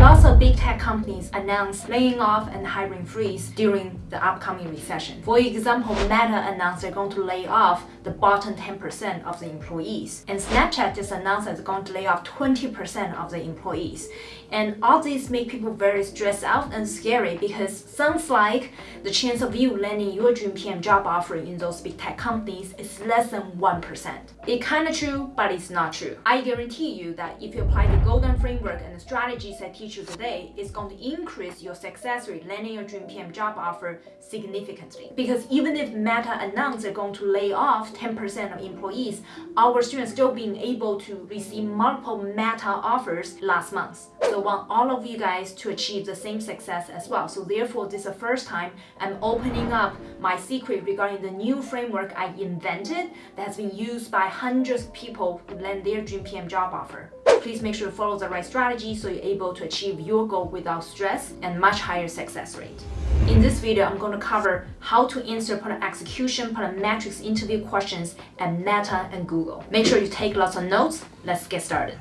Lots of big tech companies announced laying off and hiring freeze during the upcoming recession. For example, Meta announced they're going to lay off the bottom 10% of the employees. And Snapchat just announced that it's going to lay off 20% of the employees. And all these make people very stressed out and scary because sounds like the chance of you landing your dream PM job offer in those big tech companies is less than 1%. It's kind of true, but it's not true. I guarantee you that if you apply the golden framework and the strategies I teach you today, it's going to increase your success rate landing your dream PM job offer significantly. Because even if Meta announced they're going to lay off 10% of employees, our students still being able to receive multiple Meta offers last month. So want all of you guys to achieve the same success as well. So therefore, this is the first time I'm opening up my secret regarding the new framework I invented that has been used by hundreds of people who land their dream PM job offer. Please make sure to follow the right strategy so you're able to achieve your goal without stress and much higher success rate. In this video, I'm going to cover how to answer product execution, product metrics interview questions at Meta and Google. Make sure you take lots of notes. Let's get started.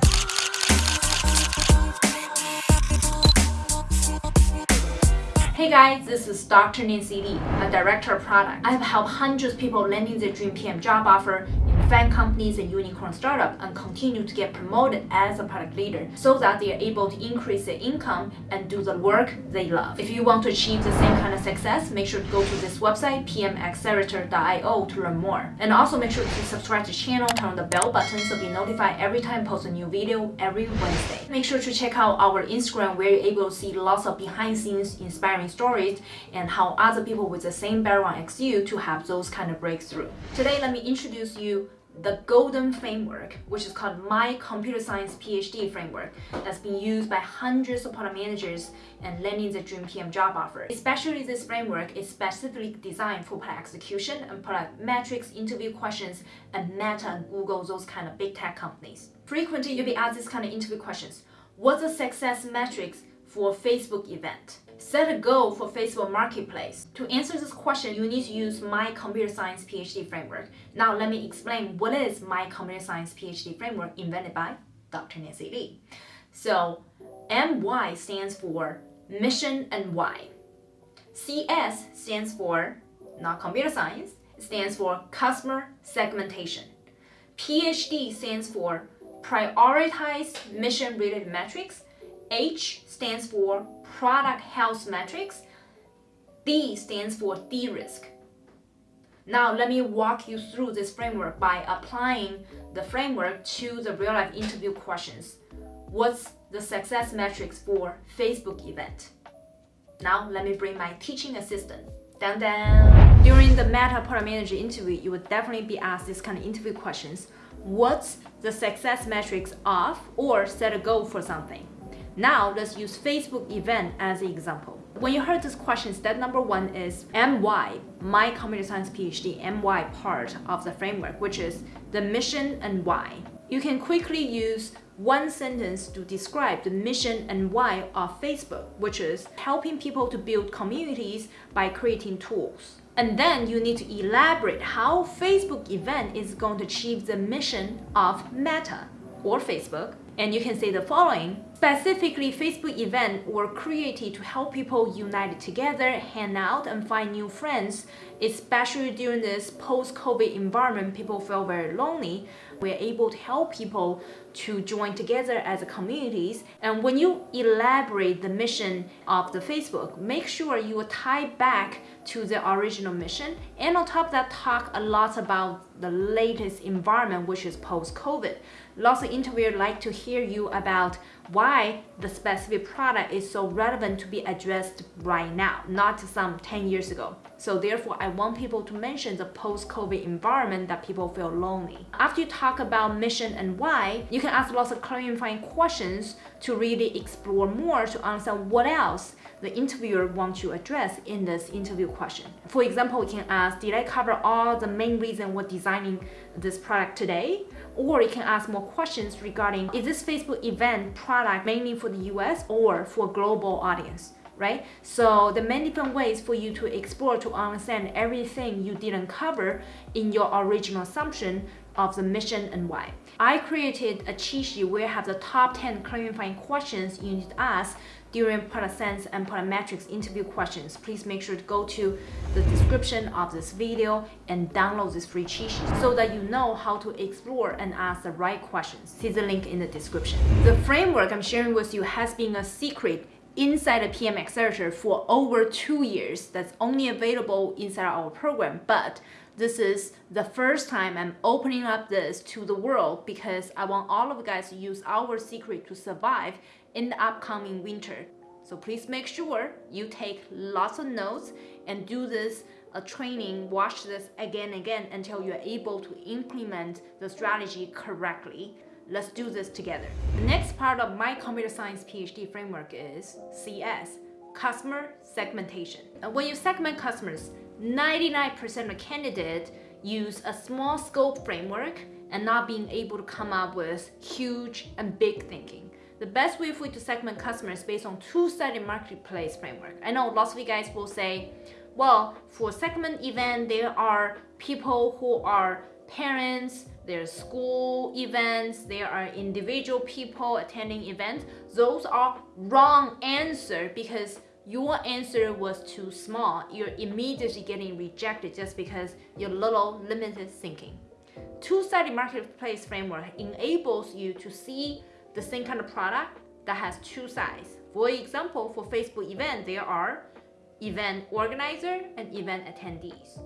Hey guys, this is Dr. Nancy Li, a director of product. I have helped hundreds of people landing their dream PM job offer FAANG companies and unicorn startup and continue to get promoted as a product leader so that they are able to increase their income and do the work they love. If you want to achieve the same kind of success, make sure to go to this website, pmaccelerator.io to learn more. And also make sure to subscribe to the channel, turn on the bell button so be notified every time I post a new video every Wednesday. Make sure to check out our Instagram where you're able to see lots of behind scenes inspiring stories and how other people with the same background as you to have those kind of breakthrough. Today, let me introduce you the golden framework, which is called My Computer Science PhD framework, that's been used by hundreds of product managers and landing the dream PM job offer. Especially this framework is specifically designed for product execution and product metrics, interview questions, and Meta and Google, those kind of big tech companies. Frequently, you'll be asked this kind of interview questions. What's the success metrics for Facebook event? Set a goal for Facebook Marketplace. To answer this question, you need to use My Computer Science PhD Framework. Now let me explain what is My Computer Science PhD Framework invented by Dr. Nancy Li. So MY stands for Mission and Why. CS stands for, not computer science, it stands for Customer Segmentation. PhD stands for Prioritize Mission-Related Metrics. H stands for product health metrics. D stands for de-risk. Now let me walk you through this framework by applying the framework to the real-life interview questions. What's the success metrics for Facebook event? Now let me bring my teaching assistant. Dun -dun. During the Meta Product Manager interview, you would definitely be asked this kind of interview questions. What's the success metrics of or set a goal for something? Now let's use Facebook event as an example. When you heard this question, step number one is MY, my computer science PhD, MY part of the framework, which is the mission and why. You can quickly use one sentence to describe the mission and why of Facebook, which is helping people to build communities by creating tools. And then you need to elaborate how Facebook event is going to achieve the mission of Meta or Facebook and you can say the following. Specifically, Facebook events were created to help people unite together, hang out, and find new friends. Especially during this post-COVID environment, people feel very lonely. We're able to help people to join together as communities. And when you elaborate the mission of the Facebook, make sure you tie back to the original mission. And on top of that, talk a lot about the latest environment, which is post-COVID. Lots of interviewers like to hear you about why the specific product is so relevant to be addressed right now, not some 10 years ago. So therefore, I want people to mention the post-COVID environment that people feel lonely. After you talk about mission and why, you can ask lots of clarifying questions to really explore more to understand what else the interviewer wants to address in this interview question. For example, we can ask, did I cover all the main reason we're designing this product today? Or you can ask more questions regarding, is this Facebook event product mainly for the US or for a global audience? right? So the many different ways for you to explore to understand everything you didn't cover in your original assumption of the mission and why. I created a cheat sheet where I have the top 10 clarifying questions you need to ask during product sense and product metrics interview questions. Please make sure to go to the description of this video and download this free cheat sheet so that you know how to explore and ask the right questions. See the link in the description. The framework I'm sharing with you has been a secret inside the PM Accelerator for over two years. That's only available inside our program, but this is the first time I'm opening up this to the world because I want all of you guys to use our secret to survive in the upcoming winter. So please make sure you take lots of notes and do this a training, watch this again and again until you're able to implement the strategy correctly. Let's do this together. The next part of my computer science PhD framework is CS, customer segmentation. When you segment customers, 99% of candidates use a small scope framework and not being able to come up with huge and big thinking. The best way for you to segment customers based on two-sided marketplace framework. I know lots of you guys will say, well, for segment event, there are people who are parents, there's school events, there are individual people attending events. Those are wrong answer because your answer was too small, you're immediately getting rejected just because you're little limited thinking. Two-sided marketplace framework enables you to see the same kind of product that has two sides. For example, for Facebook event, there are event organizer and event attendees.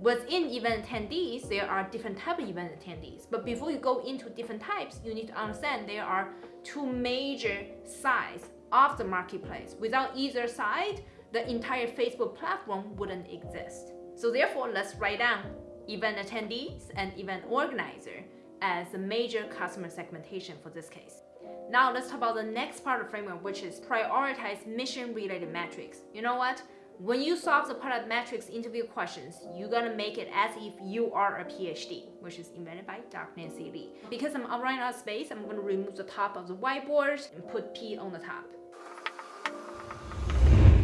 Within event attendees, there are different type of event attendees. But before you go into different types, you need to understand there are two major sides of the marketplace. Without either side, the entire Facebook platform wouldn't exist. So therefore, let's write down event attendees and event organizer as the major customer segmentation for this case. Now let's talk about the next part of the framework, which is prioritize mission-related metrics. You know what? When you solve the product metrics interview questions, you're gonna make it as if you are a PhD, which is invented by Dr. Nancy Li. Because I'm running out of space, I'm gonna remove the top of the whiteboard and put P on the top.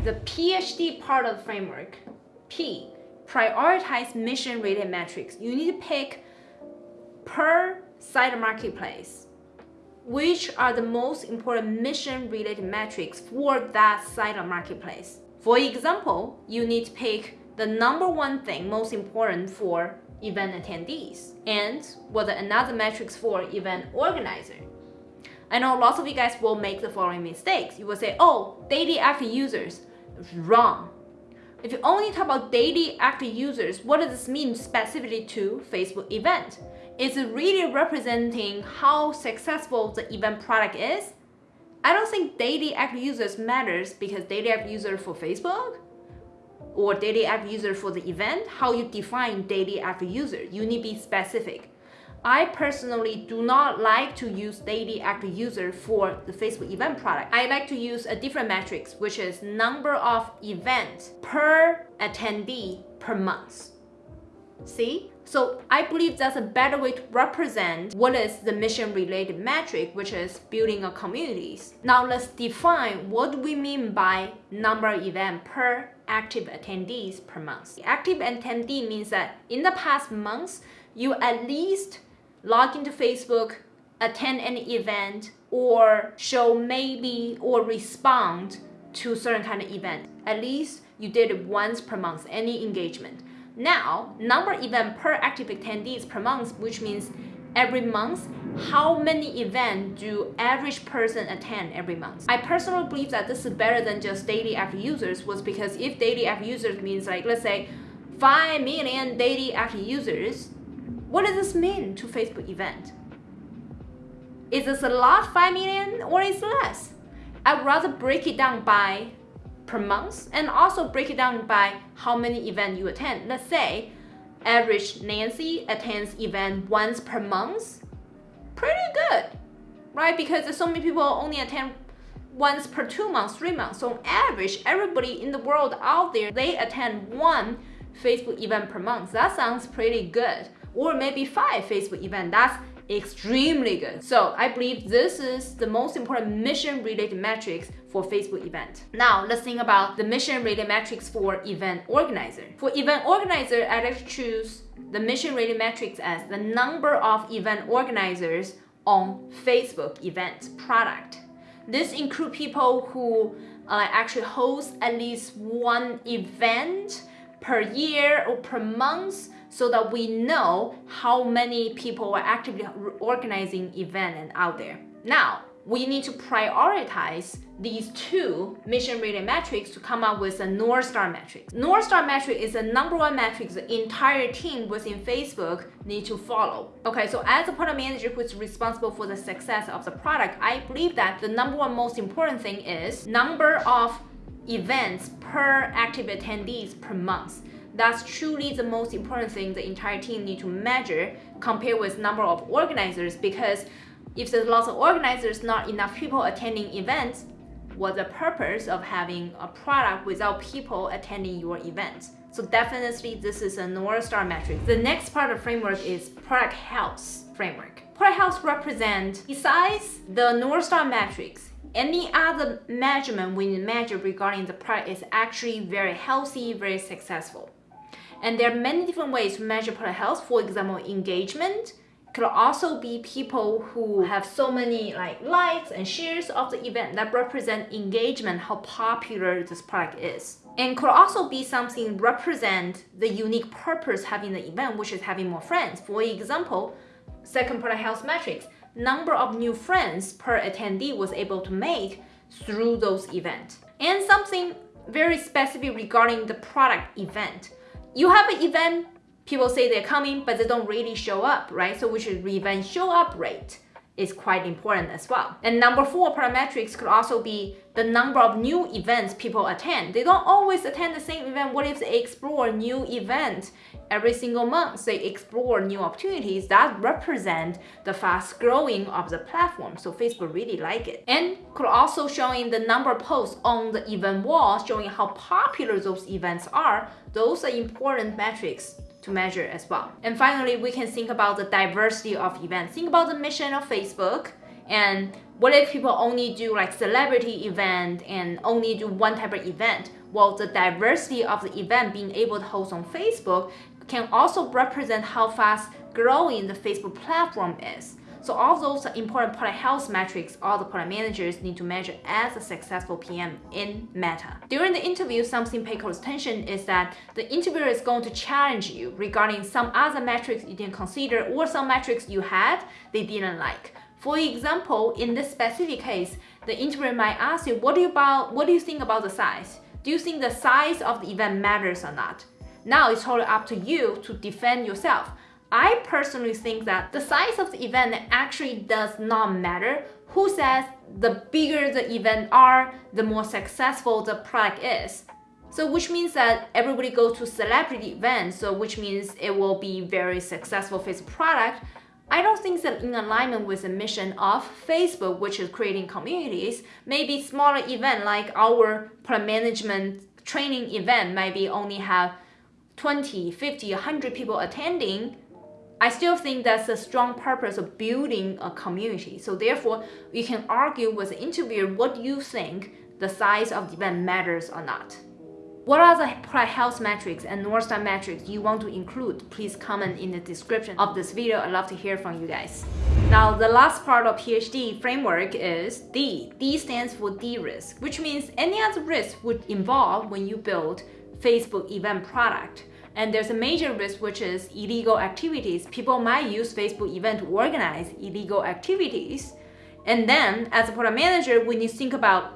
The PhD part of the framework, P, prioritize mission-related metrics. You need to pick per site marketplace which are the most important mission-related metrics for that site or marketplace. For example, you need to pick the number one thing most important for event attendees and what are another metrics for event organizer. I know lots of you guys will make the following mistakes. You will say, oh, daily active users. Wrong. If you only talk about daily active users, what does this mean specifically to Facebook event? Is really representing how successful the event product is? I don't think daily active users matters because daily active user for Facebook or daily active user for the event, how you define daily active user, you need to be specific. I personally do not like to use daily active user for the Facebook event product. I like to use a different metrics, which is number of events per attendee per month. See? So I believe that's a better way to represent what is the mission related metric, which is building a communities. Now let's define what we mean by number of event per active attendees per month. Active attendee means that in the past months, you at least log into Facebook, attend an event, or show maybe or respond to certain kind of event. At least you did it once per month, any engagement. Now, number event per active attendees per month, which means every month, how many events do average person attend every month? I personally believe that this is better than just daily active users was because if daily active users means like, let's say 5 million daily active users, what does this mean to Facebook event? Is this a lot, 5 million, or is less? I'd rather break it down by per month and also break it down by how many events you attend. Let's say average Nancy attends event once per month. Pretty good, right? Because so many people only attend once per two months, three months. So on average, everybody in the world out there, they attend one Facebook event per month. That sounds pretty good. Or maybe five Facebook events. That's extremely good. So I believe this is the most important mission related metrics for Facebook event. Now let's think about the mission related metrics for event organizer. For event organizer, I like to choose the mission related metrics as the number of event organizers on Facebook event product. This include people who uh, actually host at least one event per year or per month so that we know how many people are actively organizing event and out there. Now, we need to prioritize these two mission-related metrics to come up with a North Star metric. North Star metric is the number one metric the entire team within Facebook need to follow. Okay, so as a product manager who is responsible for the success of the product, I believe that the number one most important thing is number of events per active attendees per month. That's truly the most important thing the entire team need to measure compared with number of organizers because if there's lots of organizers, not enough people attending events, what's the purpose of having a product without people attending your events? So definitely this is a North Star metric. The next part of framework is product health framework. Product health represent, besides the North Star metrics, any other measurement we measure regarding the product is actually very healthy, very successful. And there are many different ways to measure product health. For example, engagement, could also be people who have so many like likes and shares of the event that represent engagement, how popular this product is. And could also be something represent the unique purpose having the event, which is having more friends. For example, second product health metrics, number of new friends per attendee was able to make through those events. And something very specific regarding the product event. You have an event people say they're coming, but they don't really show up, right? So we should event show up rate is quite important as well. And number four parametrics could also be the number of new events people attend. They don't always attend the same event. What if they explore new events every single month? They explore new opportunities that represent the fast growing of the platform. So Facebook really like it. And could also showing the number of posts on the event wall, showing how popular those events are. Those are important metrics to measure as well. And finally, we can think about the diversity of events. Think about the mission of Facebook and what if people only do like celebrity event and only do one type of event? Well, the diversity of the event being able to host on Facebook can also represent how fast growing the Facebook platform is. So all those important product health metrics all the product managers need to measure as a successful PM in Meta. During the interview, something pay close attention is that the interviewer is going to challenge you regarding some other metrics you didn't consider or some metrics you had they didn't like. For example, in this specific case, the interviewer might ask you, what do you about what do you think about the size? Do you think the size of the event matters or not? Now it's totally up to you to defend yourself. I personally think that the size of the event actually does not matter. Who says the bigger the event are, the more successful the product is. So which means that everybody goes to celebrity events, so which means it will be very successful for its product. I don't think that in alignment with the mission of Facebook, which is creating communities, maybe smaller event like our product management training event maybe only have 20, 50, 100 people attending, I still think that's a strong purpose of building a community. So therefore, you can argue with the interviewer what you think the size of the event matters or not. What are the health metrics and North Star metrics you want to include? Please comment in the description of this video. I'd love to hear from you guys. Now, the last part of PHD framework is D. D stands for de-risk, which means any other risk would involve when you build Facebook event product. And there's a major risk, which is illegal activities. People might use Facebook event to organize illegal activities. And then as a product manager, need to think about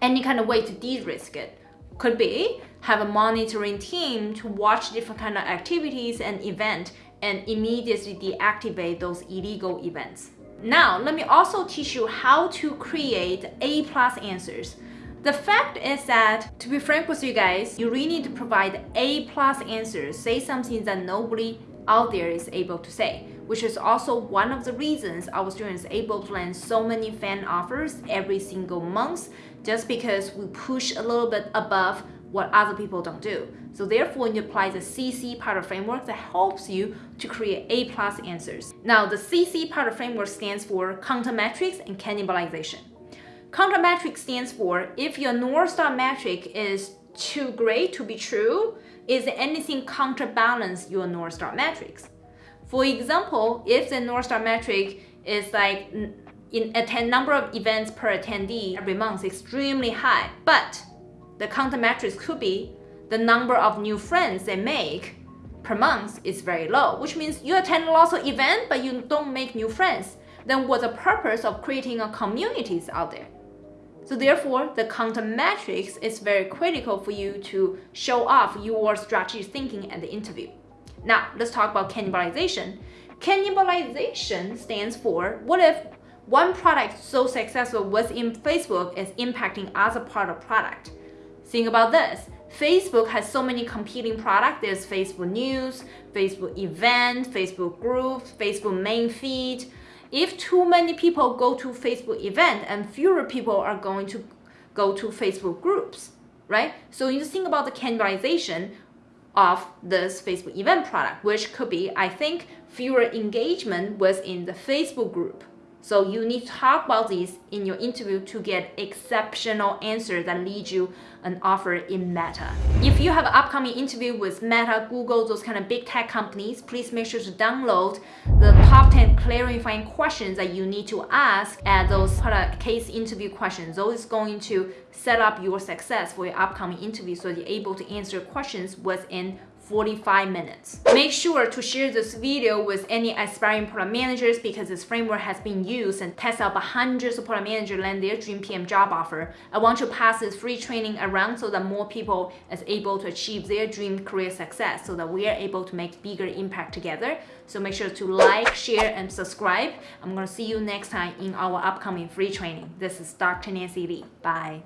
any kind of way to de-risk it. Could be have a monitoring team to watch different kind of activities and event and immediately deactivate those illegal events. Now, let me also teach you how to create A plus answers. The fact is that, to be frank with you guys, you really need to provide A plus answers, say something that nobody out there is able to say, which is also one of the reasons our students able to land so many FAANG offers every single month, just because we push a little bit above what other people don't do. So therefore, you apply the CC pattern framework that helps you to create A plus answers. Now, the CC pattern framework stands for counter metrics and cannibalization. Counter metric stands for if your North Star metric is too great to be true, is anything counterbalance your North Star metrics? For example, if the North Star metric is like in attend number of events per attendee every month is extremely high, but the counter metrics could be the number of new friends they make per month is very low, which means you attend lots of events but you don't make new friends. Then what's the purpose of creating a communities out there? So therefore, the counter metrics is very critical for you to show off your strategic thinking at the interview. Now, let's talk about cannibalization. Cannibalization stands for what if one product so successful within Facebook is impacting other part of product. Think about this. Facebook has so many competing products. There's Facebook News, Facebook Event, Facebook Groups, Facebook Main Feed. If too many people go to Facebook Event and fewer people are going to go to Facebook Groups, right? So you think about the cannibalization of this Facebook event product, which could be, I think, fewer engagement within the Facebook group. So you need to talk about this in your interview to get exceptional answers that lead you an offer in Meta. If you have an upcoming interview with Meta, Google, those kind of big tech companies, please make sure to download the top 10 clarifying questions that you need to ask at those product case interview questions. Those is going to set up your success for your upcoming interview so you're able to answer questions within 45 minutes. Make sure to share this video with any aspiring product managers because this framework has been used and tested out by hundreds of product managers land their dream PM job offer. I want to pass this free training around so that more people is able to achieve their dream career success so that we are able to make bigger impact together. So make sure to like, share, and subscribe. I'm gonna see you next time in our upcoming free training. This is Dr. Nancy Li. Bye.